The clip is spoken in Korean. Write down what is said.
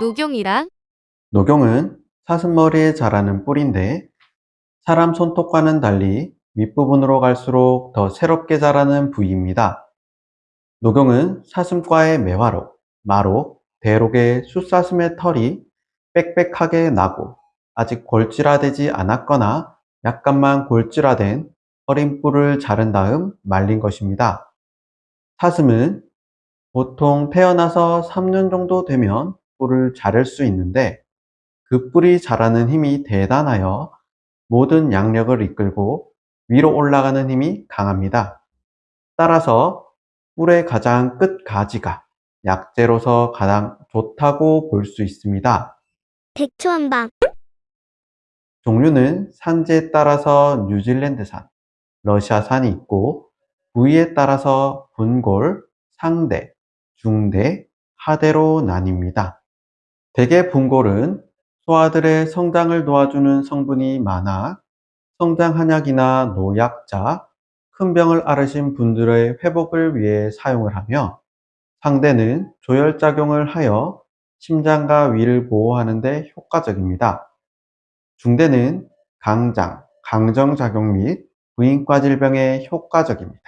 녹용이랑 녹용은 사슴머리에 자라는 뿔인데 사람 손톱과는 달리 윗부분으로 갈수록 더 새롭게 자라는 부위입니다. 녹용은 사슴과의 매화록, 마록, 대록의 숫사슴의 털이 빽빽하게 나고 아직 골질화되지 않았거나 약간만 골질화된 어린 뿔을 자른 다음 말린 것입니다. 사슴은 보통 태어나서 3년 정도 되면 뿔을 자를 수 있는데 그 뿔이 자라는 힘이 대단하여 모든 양력을 이끌고 위로 올라가는 힘이 강합니다. 따라서 뿔의 가장 끝 가지가 약재로서 가장 좋다고 볼 수 있습니다. 백초한방 종류는 산지에 따라서 뉴질랜드산, 러시아산이 있고 부위에 따라서 분골, 상대, 중대, 하대로 나뉩니다. 대개 분골은 소아들의 성장을 도와주는 성분이 많아 성장 한약이나 노약자, 큰 병을 앓으신 분들의 회복을 위해 사용을 하며 상대는 조혈작용을 하여 심장과 위를 보호하는 데 효과적입니다. 중대는 강장, 강정작용 및 부인과 질병에 효과적입니다.